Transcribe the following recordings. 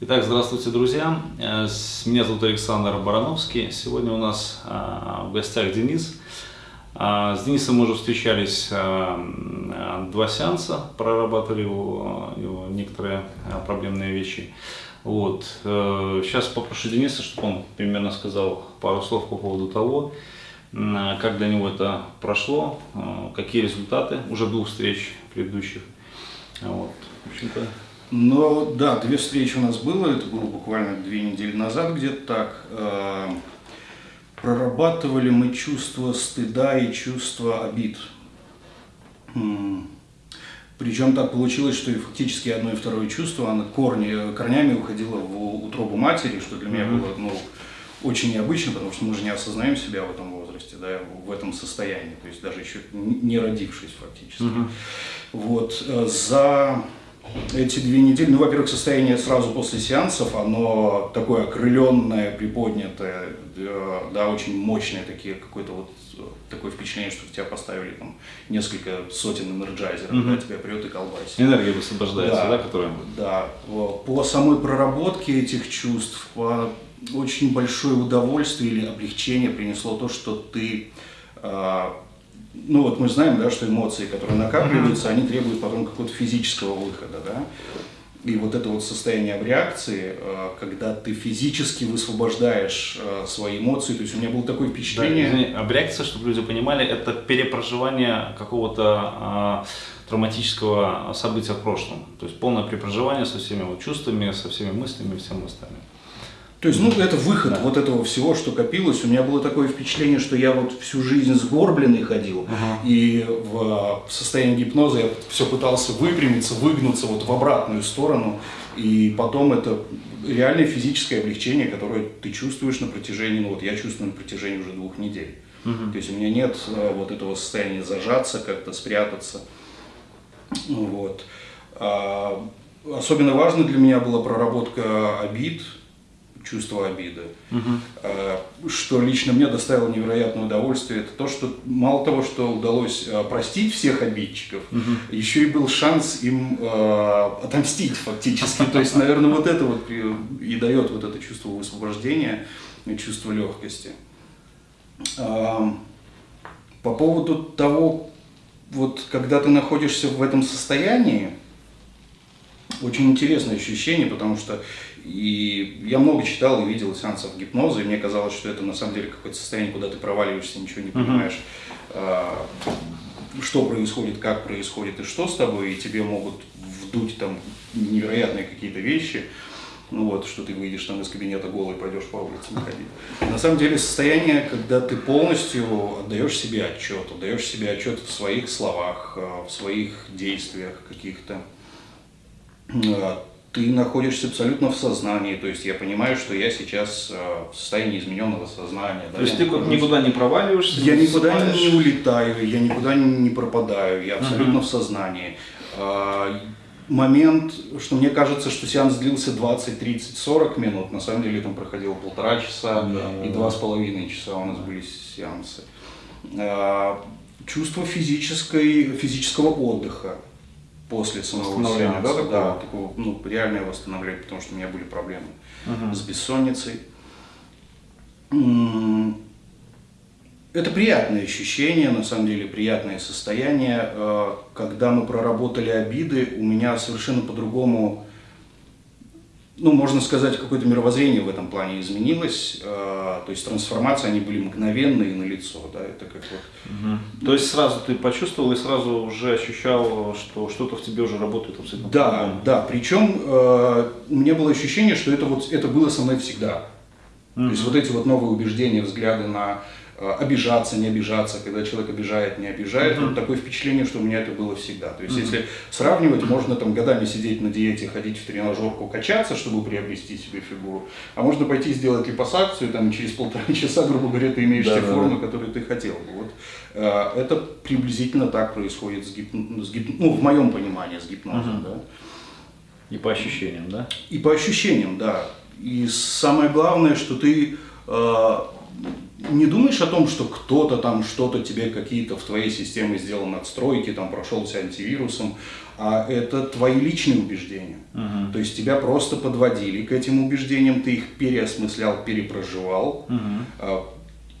Итак, здравствуйте, друзья. Э, меня зовут Александр Барановский. Сегодня у нас э, в гостях Денис. Э, с Денисом мы уже встречались два сеанса, прорабатывали его, его некоторые проблемные вещи. Вот. Сейчас попрошу Дениса, чтобы он примерно сказал пару слов по поводу того, как для него это прошло, какие результаты уже двух встреч предыдущих. Вот. В общем-то, но да, две встречи у нас было, это было буквально две недели назад где-то так. Э, прорабатывали мы чувство стыда и чувство обид. Причем так получилось, что и фактически одно и второе чувство, оно корни, корнями уходило в утробу матери, что для меня mm-hmm. было ну, очень необычно, потому что мы же не осознаем себя в этом возрасте, да, в этом состоянии, то есть даже еще не родившись фактически. Mm-hmm. Вот, э, за эти две недели, ну, во-первых, состояние сразу после сеансов, оно такое окрыленное, приподнятое, да, очень мощное, такие, какое-то вот такое впечатление, что тебя поставили там несколько сотен энерджайзеров, mm-hmm. да, тебя прет и колбасит. Энергия высвобождается, да, да которая... Да, по самой проработке этих чувств, по очень большое удовольствие или облегчение принесло то, что ты а, ну вот мы знаем, да, что эмоции, которые накапливаются, они требуют потом какого-то физического выхода, да. И вот это вот состояние в реакции, э, когда ты физически высвобождаешь э, свои эмоции, то есть у меня было такое впечатление... Да, извини, абреакция, чтобы люди понимали, это перепроживание какого-то э, травматического события в прошлом. То есть полное перепроживание со всеми вот чувствами, со всеми мыслями и всем остальным. То есть, ну, это выход да. вот этого всего, что копилось. У меня было такое впечатление, что я вот всю жизнь сгорбленный ходил, ага. и в, в состоянии гипноза я все пытался выпрямиться, выгнуться вот в обратную сторону, и потом это реальное физическое облегчение, которое ты чувствуешь на протяжении, ну вот я чувствую на протяжении уже двух недель. Угу. То есть у меня нет а, вот этого состояния зажаться, как-то спрятаться. Вот. А, особенно важно для меня была проработка обид, чувство обиды. Угу. Что лично мне доставило невероятное удовольствие, это то, что мало того, что удалось э, простить всех обидчиков, угу. еще и был шанс им э, отомстить фактически. То есть, наверное, вот это вот и дает вот это чувство высвобождения, чувство легкости. По поводу того, вот когда ты находишься в этом состоянии, очень интересное ощущение, потому что и я много читал и видел сеансов гипноза, и мне казалось, что это на самом деле какое-то состояние, куда ты проваливаешься, ничего не понимаешь, uh-huh. что происходит, как происходит и что с тобой, и тебе могут вдуть там невероятные какие-то вещи, ну вот, что ты выйдешь там из кабинета голый, пойдешь по улице ходить. На самом деле состояние, когда ты полностью отдаешь себе отчет, отдаешь себе отчет в своих словах, а, в своих действиях каких-то, а, ты находишься абсолютно в сознании, то есть я понимаю, что я сейчас э, в состоянии измененного сознания. Да, то есть ты нахожусь... никуда не проваливаешься? Я никуда спаешь. не улетаю, я никуда не пропадаю, я абсолютно uh-huh. в сознании. А, момент, что мне кажется, что сеанс длился 20, 30, 40 минут, на самом деле там проходило полтора часа да, и два с половиной часа у нас были сеансы. А, чувство физической, физического отдыха после самого сеанса, да, такого? да, такого, ну, реальное восстановление, потому что у меня были проблемы угу. с бессонницей. Это приятное ощущение, на самом деле приятное состояние. Э, когда мы проработали обиды, у меня совершенно по-другому ну, можно сказать, какое-то мировоззрение в этом плане изменилось. Э, то есть трансформации, они были мгновенные на лицо, да, это как вот... Угу. То есть сразу ты почувствовал и сразу уже ощущал, что что-то в тебе уже работает абсолютно Да, да, причем э, у меня было ощущение, что это вот, это было со мной всегда. Угу. То есть вот эти вот новые убеждения, взгляды на обижаться, не обижаться, когда человек обижает, не обижает. Mm-hmm. Вот такое впечатление, что у меня это было всегда. То есть, mm-hmm. если сравнивать, можно там годами сидеть на диете, ходить в тренажерку, качаться, чтобы приобрести себе фигуру, а можно пойти сделать липосакцию, там через полтора часа, грубо говоря, ты имеешь да, те да, формы, да. которые ты хотел бы. Вот. Э, это приблизительно так происходит с, гип... с гип... ну, в моем понимании с гипнозом. Mm-hmm. Да. И по ощущениям, да? И по ощущениям, да. И самое главное, что ты э, не думаешь о том, что кто-то там что-то тебе какие-то в твоей системе сделал надстройки, там прошелся антивирусом, а это твои личные убеждения. Мгм. То есть тебя просто подводили к этим убеждениям, ты их переосмыслял, перепроживал а,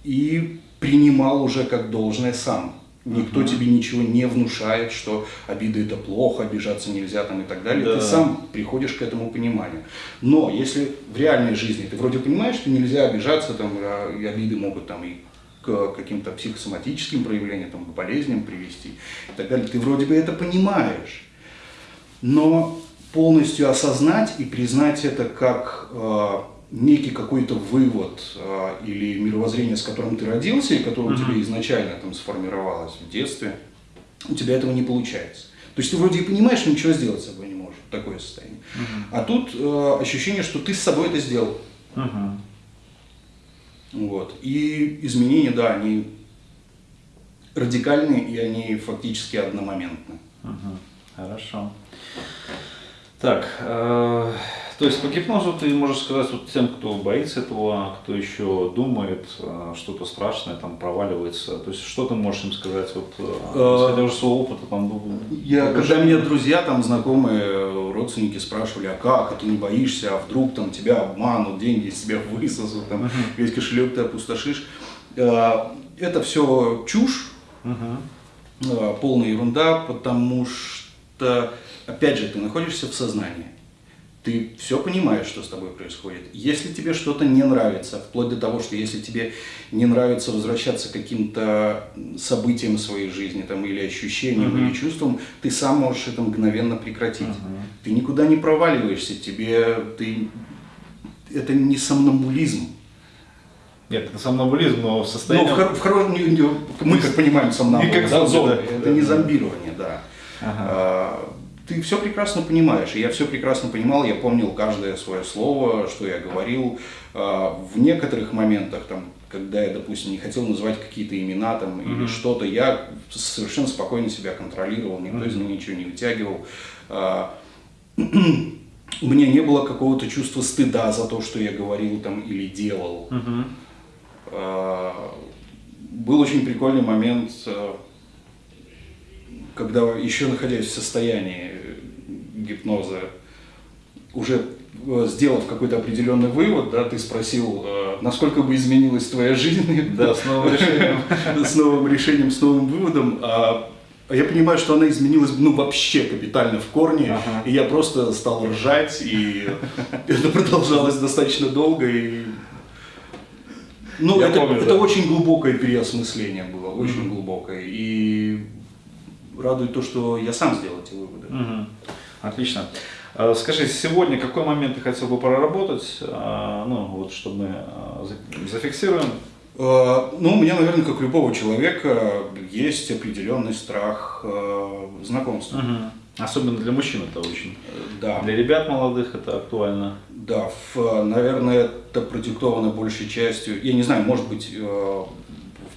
и принимал уже как должное сам. Никто тебе ничего не внушает, что обида это плохо, обижаться нельзя там и так далее. Да. Ты сам приходишь к этому пониманию. Но если в реальной жизни ты вроде понимаешь, что нельзя обижаться, там, а, и обиды могут там и к каким-то психосоматическим проявлениям, там, к болезням привести и так далее, ты вроде бы это понимаешь. Но полностью осознать и признать это как э, некий какой-то вывод э, или мировоззрение, с которым ты родился и которое у тебя изначально там сформировалось в детстве, у тебя этого не получается. То есть ты вроде и понимаешь, но ничего сделать с собой не можешь. Такое состояние. А тут э, ощущение, что ты с собой это сделал. Мгм. Вот. И изменения, да, они радикальные и они фактически одномоментны. Мгм. Хорошо. Так, э, то есть по гипнозу ты можешь сказать вот тем, кто боится этого, кто еще думает, э, что-то страшное там проваливается. То есть что ты можешь им сказать, вот, э, исходя уже своего опыта, там, Я, когда меня друзья, там, знакомые, родственники спрашивали, а как, а ты не боишься, а вдруг там тебя обманут, деньги из тебя высосут, там, весь кошелек ты опустошишь. Э, Это все чушь, э, полная ерунда, потому что, опять же, ты находишься в сознании. Ты все понимаешь, что с тобой происходит. Если тебе что-то не нравится, вплоть до того, что если тебе не нравится возвращаться к каким-то событиям своей жизни там, или ощущениям, или чувствам, ты сам можешь это мгновенно прекратить. Ты никуда не проваливаешься, тебе ты... это не сомнамбулизм. Нет, это сомнамбулизм, но в Ну, состоянии... в, хоро- в хоро- мы как понимаем сомнамбул, Не как да, зомби, да. это Да, не зомбирование, да. Ага. А, Ты все прекрасно понимаешь, и я все прекрасно понимал, я помнил каждое свое слово, что я говорил. А, В некоторых моментах, там, когда я, допустим, не хотел называть какие-то имена там, или что-то, я совершенно спокойно себя контролировал, никто из меня ничего не вытягивал. А, У меня не было какого-то чувства стыда за то, что я говорил там или делал. Мгм. А, Был очень прикольный момент, а, когда еще находясь в состоянии гипноза, уже э, сделав какой-то определенный вывод, да, ты спросил, э, насколько бы изменилась твоя жизнь Да, с новым решением. с новым решением, с новым выводом. А а я понимаю, что она изменилась ну, вообще капитально в корне, Ага. и я просто стал ржать, и это продолжалось достаточно долго. И... Ну, Я это, помню, это да. очень глубокое переосмысление было, очень глубокое. И радует то, что я сам сделал эти выводы. Мгм. Отлично. А, Скажи, сегодня какой момент ты хотел бы проработать, а, ну вот, чтобы мы за- зафиксируем? Э, Ну, у меня, наверное, как у любого человека, есть определенный страх э, знакомства. Мгм. Особенно для мужчин это очень. Э, Да. Для ребят молодых это актуально. Да, в, наверное, это продиктовано большей частью, я не знаю, может быть, э,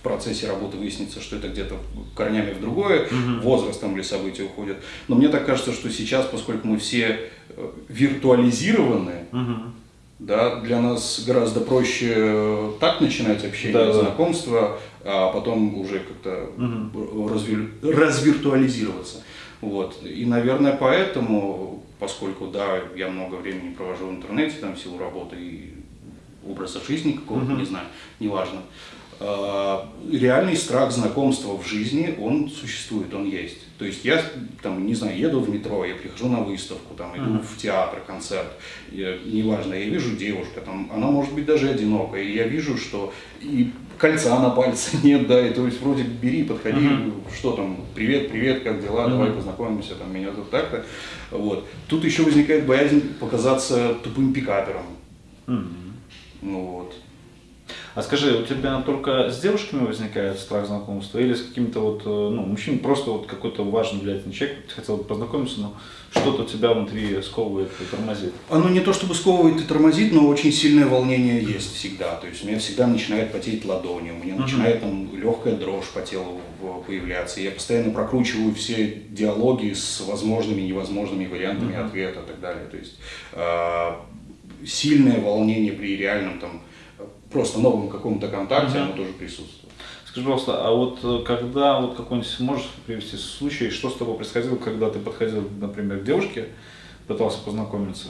в процессе работы выяснится, что это где-то корнями в другое, возрастом или события уходят. Но мне так кажется, что сейчас, поскольку мы все э, виртуализированы, Мгм. да, для нас гораздо проще э, так начинать общение, Да, да. знакомство, а потом уже как-то развир- развиртуализироваться. Вот. И, наверное, поэтому, поскольку, да, я много времени провожу в интернете, там, в силу работы и образа жизни какого-то, не знаю, неважно, реальный страх знакомства в жизни, он существует, он есть. То есть я, там, не знаю, еду в метро, я прихожу на выставку, там, иду в театр, концерт, я- неважно, я вижу девушка, там, она может быть даже одинокая, и я вижу, что и кольца на пальце нет, да, и то есть вроде бери, подходи, что там, привет, привет, как дела, давай познакомимся, там, меня тут так-то, вот. Тут еще возникает боязнь показаться тупым пикапером, Мгм. ну вот. А скажи, у тебя только с девушками возникает страх знакомства или с каким-то вот, э, ну, мужчиной, просто вот какой-то важный, влиятельный человек, ты хотел бы познакомиться, но что-то тебя внутри сковывает и тормозит? Оно не то чтобы сковывает и тормозит, но очень сильное волнение есть всегда. То есть у меня всегда начинает потеть ладони, у меня начинает там легкая дрожь по телу появляться. Я постоянно прокручиваю все диалоги с возможными и невозможными вариантами ответа и так далее. То есть э, сильное волнение при реальном там просто новом каком-то контакте, оно тоже присутствует. Скажи, пожалуйста, а вот э, когда вот какой-нибудь можешь привести случай, что с тобой происходило, когда ты подходил, например, к девушке, пытался познакомиться,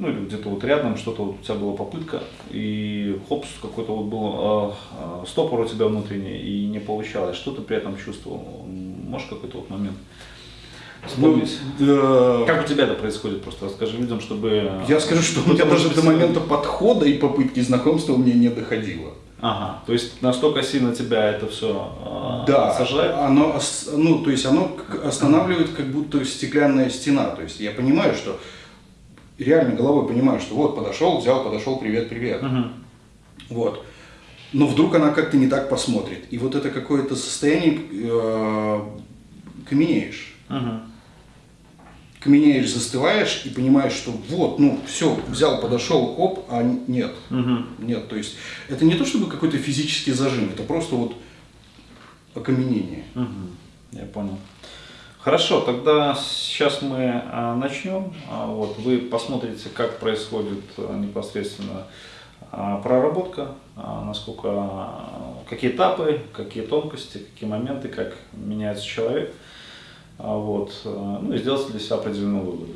ну или где-то вот рядом что-то вот у тебя была попытка, и хопс, какой-то вот был э, э, стопор у тебя внутренний, и не получалось. Что ты при этом чувствовал? Можешь какой-то вот момент вспомнить? Ну, да. Как у тебя это происходит? Просто расскажи людям, чтобы... Я скажу, что у меня даже до момента подхода и попытки знакомства у меня не доходило. Ага, то есть настолько сильно тебя это все Да, сажает? оно, ну, то есть оно останавливает как будто стеклянная стена. То есть я понимаю, что реально головой понимаю, что вот подошел, взял, подошел, привет, привет. Мгм. Вот. Но вдруг она как-то не так посмотрит. И вот это какое-то состояние э, каменеешь. Мгм. Каменеешь, застываешь и понимаешь, что вот, ну, все, взял, подошел, оп, а нет. Мгм. Нет, то есть это не то чтобы какой-то физический зажим, это просто вот окаменение. Мгм. Я понял. Хорошо, тогда сейчас мы а, начнем. А, вот, вы посмотрите, как происходит а, непосредственно проработка, насколько, какие этапы, какие тонкости, какие моменты, как меняется человек. А, вот, а, ну и сделайте для себя определенные выводы.